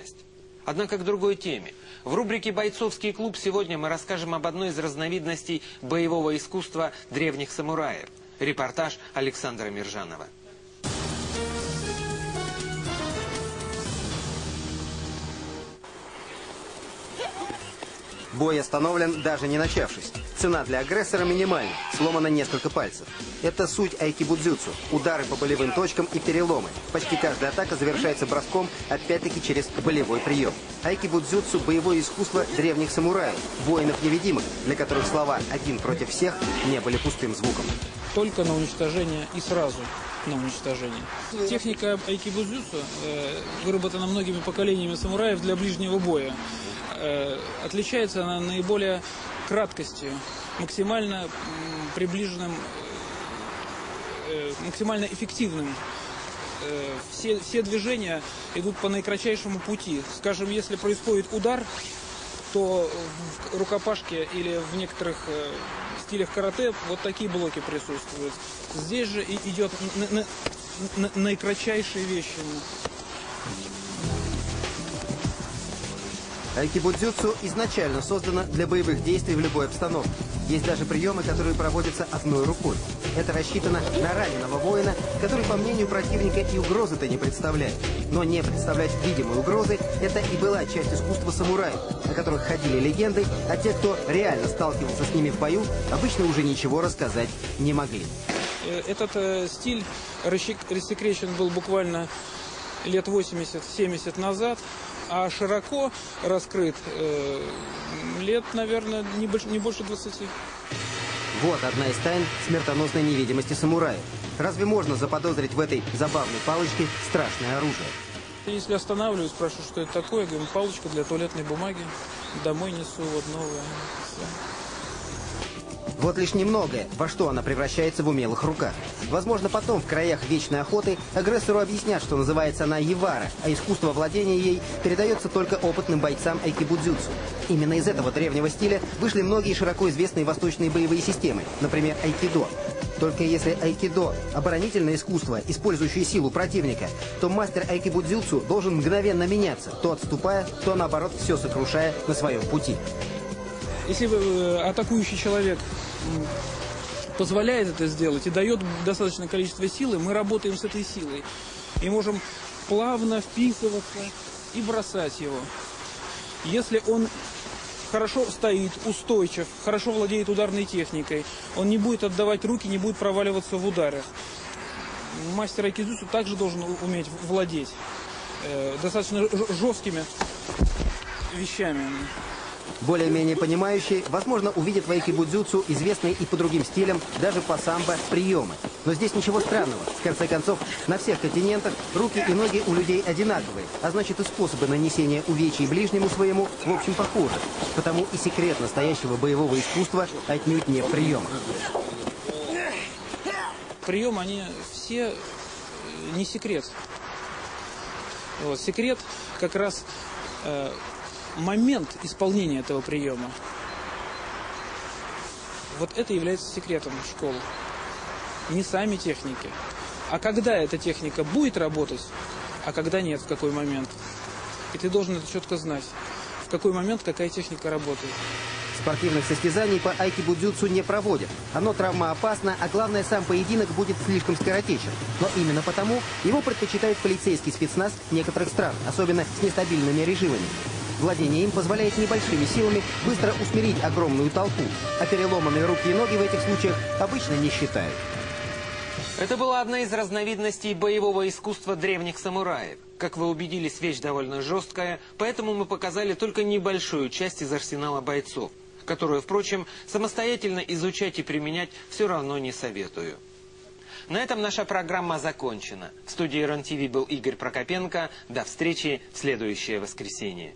возможность. Однако к другой теме. В рубрике «Бойцовский клуб» сегодня мы расскажем об одной из разновидностей боевого искусства древних самураев. Репортаж Александра Миржанова. Бой остановлен, даже не начавшись. Цена для агрессора минимальна, сломано несколько пальцев. Это суть айкибудзюцу – удары по болевым точкам и переломы. Почти каждая атака завершается броском, опять-таки через болевой прием. Айкибудзюцу – боевое искусство древних самураев, воинов-невидимых, для которых слова «один против всех» не были пустым звуком. Только на уничтожение и сразу на уничтожение. Техника айкибудзюцу э, выработана многими поколениями самураев для ближнего боя. Э, отличается она наиболее краткостью, максимально приближенным, э, максимально эффективным. Все, все движения идут по наикратчайшему пути. Скажем, если происходит удар, то в рукопашке или в некоторых стилях карате вот такие блоки присутствуют. Здесь же идет наикратчайшие вещи. Айкибудзюцу изначально создано для боевых действий в любой обстановке. Есть даже приемы, которые проводятся одной рукой. Это рассчитано на раненого воина, который, по мнению противника, и угрозы-то не представляет. Но не представлять видимой угрозы – это и была часть искусства самураев, о которых ходили легенды, а те, кто реально сталкивался с ними в бою, обычно уже ничего рассказать не могли. Э, этот э, стиль рассекречен был буквально лет 80-70 назад а широко раскрыт э, лет, наверное, не больше, не больше 20. Вот одна из тайн смертоносной невидимости самураев. Разве можно заподозрить в этой забавной палочке страшное оружие? Если останавливаюсь, спрашиваю, что это такое, говорю, палочка для туалетной бумаги. Домой несу вот новая. Все. Вот лишь немногое, во что она превращается в умелых руках. Возможно, потом, в краях вечной охоты, агрессору объяснят, что называется она Евара, а искусство владения ей передается только опытным бойцам айкибудзюцу. Именно из этого древнего стиля вышли многие широко известные восточные боевые системы, например, айкидо. Только если айкидо – оборонительное искусство, использующее силу противника, то мастер айкибудзюцу должен мгновенно меняться, то отступая, то наоборот все сокрушая на своем пути. Если э, атакующий человек позволяет это сделать и дает достаточное количество силы, мы работаем с этой силой. И можем плавно вписываться и бросать его. Если он хорошо стоит, устойчив, хорошо владеет ударной техникой, он не будет отдавать руки, не будет проваливаться в ударах. Мастер Айкидзусу также должен уметь владеть э, достаточно жесткими вещами более-менее понимающие, возможно, увидят в айкибудзюцу известные и по другим стилям, даже по самбо, приемы. Но здесь ничего странного. В конце концов, на всех континентах руки и ноги у людей одинаковые, а значит и способы нанесения увечий ближнему своему, в общем, похожи. Потому и секрет настоящего боевого искусства отнюдь не в приемах. Прием, они все э, не секрет. Вот, секрет как раз э, момент исполнения этого приема. Вот это является секретом школы. Не сами техники. А когда эта техника будет работать, а когда нет, в какой момент. И ты должен это четко знать. В какой момент какая техника работает. Спортивных состязаний по айкибудзюцу не проводят. Оно травмоопасно, а главное, сам поединок будет слишком скоротечен. Но именно потому его предпочитает полицейский спецназ некоторых стран, особенно с нестабильными режимами. Владение им позволяет небольшими силами быстро усмирить огромную толпу, а переломанные руки и ноги в этих случаях обычно не считают. Это была одна из разновидностей боевого искусства древних самураев. Как вы убедились, вещь довольно жесткая, поэтому мы показали только небольшую часть из арсенала бойцов, которую, впрочем, самостоятельно изучать и применять все равно не советую. На этом наша программа закончена. В студии РЕН-ТВ был Игорь Прокопенко. До встречи в следующее воскресенье.